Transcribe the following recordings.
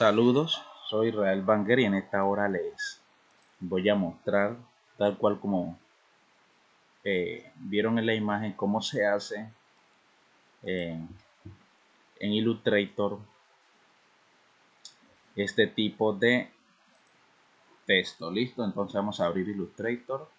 Saludos, soy Israel Banger y en esta hora les voy a mostrar tal cual como eh, vieron en la imagen cómo se hace en Illustrator este tipo de texto. Listo, entonces vamos a abrir Illustrator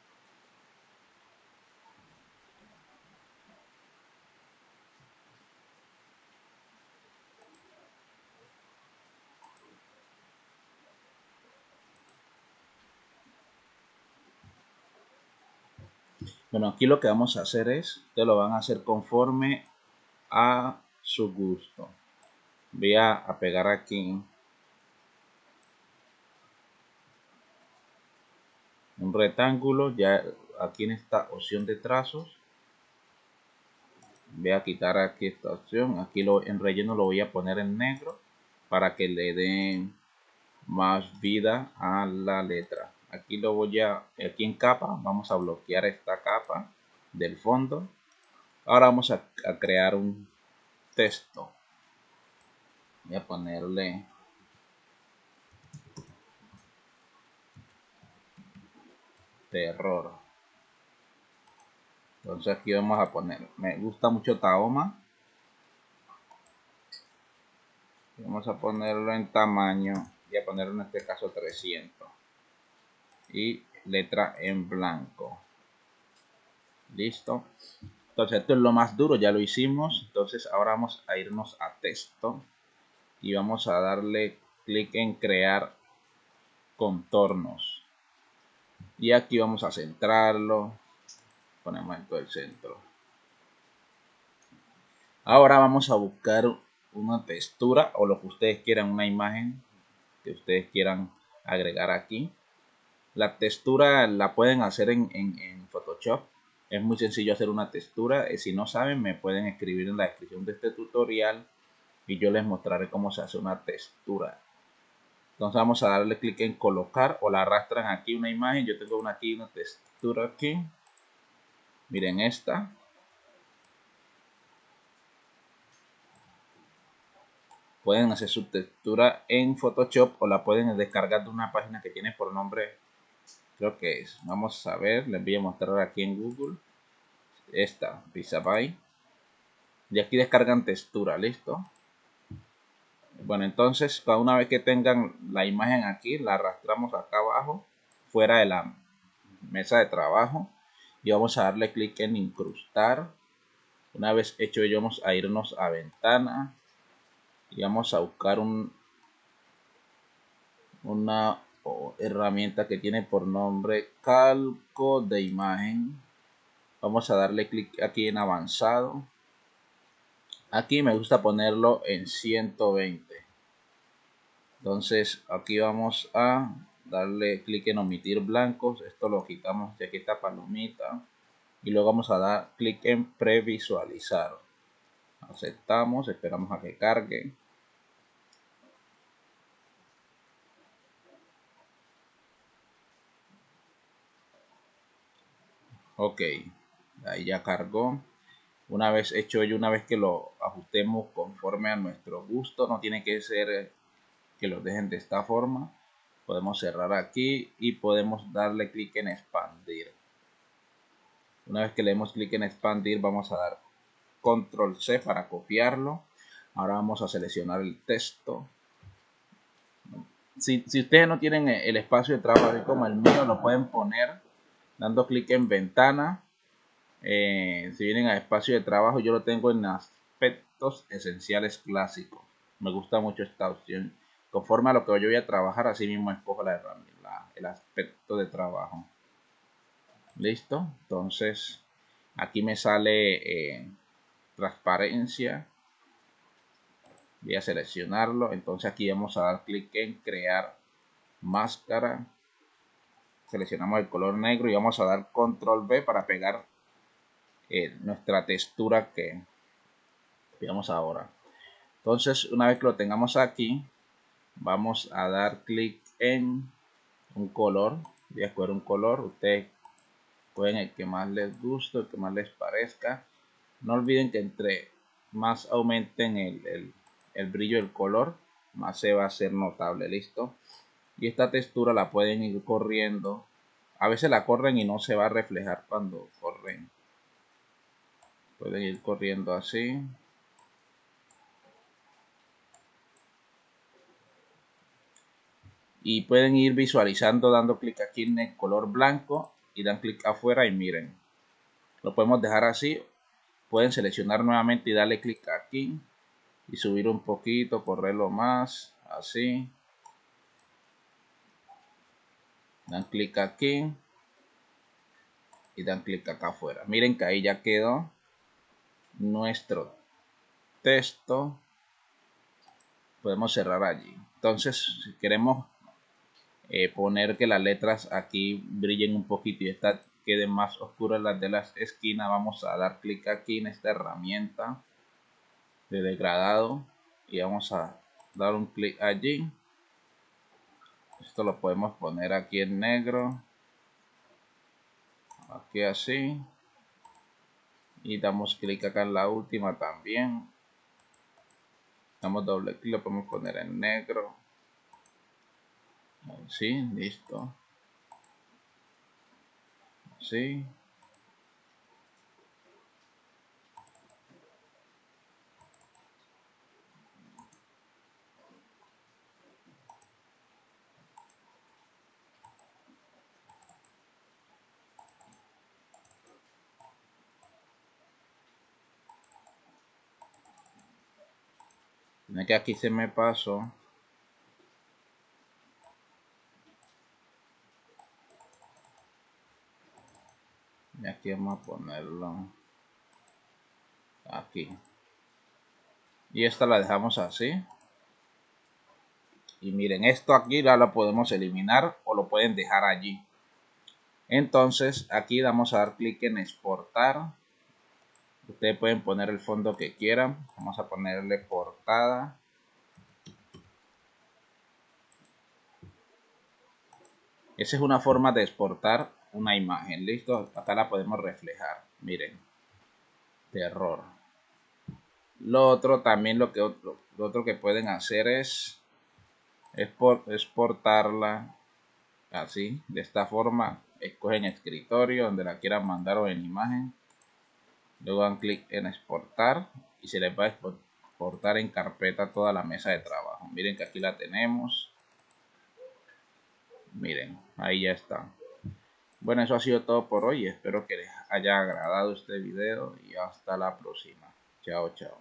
Bueno, aquí lo que vamos a hacer es, te lo van a hacer conforme a su gusto. Voy a, pegar aquí un rectángulo, ya aquí en esta opción de trazos. Voy a quitar aquí esta opción, aquí lo, en relleno lo voy a poner en negro para que le den más vida a la letra aquí lo voy a aquí en capa vamos a bloquear esta capa del fondo. Ahora vamos a, crear un texto. Voy a ponerle terror. Entonces aquí vamos a poner me gusta mucho Taoma vamos a ponerlo en tamaño y a ponerlo en este caso 300 y letra en blanco. Listo. Entonces esto es lo más duro ya lo hicimos. Entonces ahora vamos a irnos a texto y vamos a darle clic en crear contornos. Y aquí vamos a centrarlo. Ponemos en todo el centro. Ahora vamos a buscar una textura o lo que ustedes quieran una imagen que ustedes quieran agregar aquí la textura la pueden hacer en, Photoshop. Es muy sencillo hacer una textura. Eh, si no saben, me pueden escribir en la descripción de este tutorial y yo les mostraré cómo se hace una textura. Entonces vamos a darle clic en colocar o la arrastran aquí una imagen. Yo tengo una aquí, una textura aquí. Miren esta. Pueden hacer su textura en Photoshop o la pueden descargar de una página que tiene por nombre creo que es. Vamos a ver, les voy a mostrar aquí en Google. Esta, Pixabay. Y aquí descargan textura, ¿listo? Bueno, entonces, una vez que tengan la imagen aquí, la arrastramos acá abajo, fuera de la mesa de trabajo. Y vamos a darle clic en incrustar. Una vez hecho ello, vamos a irnos a ventana. Y vamos a buscar un, una o herramienta que tiene por nombre calco de imagen. Vamos a darle clic aquí en avanzado. Aquí me gusta ponerlo en 120 entonces aquí vamos a darle clic en omitir blancos. Esto lo quitamos de aquí esta palomita. Y luego vamos a dar clic en previsualizar. Aceptamos esperamos a que cargue ok ahí ya cargó. Una vez hecho ello una vez que lo ajustemos conforme a nuestro gusto no tiene que ser que lo dejen de esta forma. Podemos cerrar aquí y podemos darle clic en expandir. Una vez que le demos clic en expandir vamos a dar control C para copiarlo. Ahora vamos a seleccionar el texto. Si, si ustedes no tienen el espacio de trabajo como el mío lo pueden poner dando clic en ventana. Eh, si vienen a espacio de trabajo, yo lo tengo en aspectos esenciales clásicos. Me gusta mucho esta opción. Conforme a lo que yo voy a trabajar, así mismo escojo la herramienta, el aspecto de trabajo. Listo. Entonces, aquí me sale eh, transparencia. Voy a seleccionarlo. Entonces aquí vamos a dar clic en crear máscara seleccionamos el color negro y vamos a dar control B para pegar eh, nuestra textura que veamos ahora. Entonces una vez que lo tengamos aquí vamos a dar clic en un color voy a escoger un color. Ustedes pueden el que más les guste el que más les parezca. No olviden que entre más aumenten el, el brillo del color más se va a hacer notable, listo. Y esta textura la pueden ir corriendo. A veces la corren y no se va a reflejar cuando corren. Pueden ir corriendo así. Y pueden ir visualizando dando clic aquí en el color blanco y dan clic afuera y miren. Lo podemos dejar así. Pueden seleccionar nuevamente y darle clic aquí y subir un poquito, correrlo más, así. Dan clic aquí y dan clic acá afuera. Miren que ahí ya quedó nuestro texto. Podemos cerrar allí. Entonces, si queremos eh, poner que las letras aquí brillen un poquito y estas queden más oscuras las de las esquinas, vamos a dar clic aquí en esta herramienta de degradado y vamos a dar un clic allí esto lo podemos poner aquí en negro. Aquí así. Y damos clic acá en la última también. Damos doble clic lo podemos poner en negro. Así listo. Así que aquí se me pasó. Y aquí vamos a ponerlo. Aquí. Y esta la dejamos así. Y miren esto aquí ya lo podemos eliminar o lo pueden dejar allí. Entonces aquí vamos a dar clic en exportar Ustedes pueden poner el fondo que quieran. Vamos a ponerle portada. Esa es una forma de exportar una imagen. Listo, acá la podemos reflejar. Miren, terror. Lo otro también lo que otro, lo otro que pueden hacer es exportarla así, de esta forma. Escogen escritorio donde la quieran mandar o en imagen Luego dan clic en exportar y se les va a exportar en carpeta toda la mesa de trabajo. Miren que aquí la tenemos. Miren, ahí ya está. Bueno, eso ha sido todo por hoy. Espero que les haya agradado este video y hasta la próxima. Chao, chao.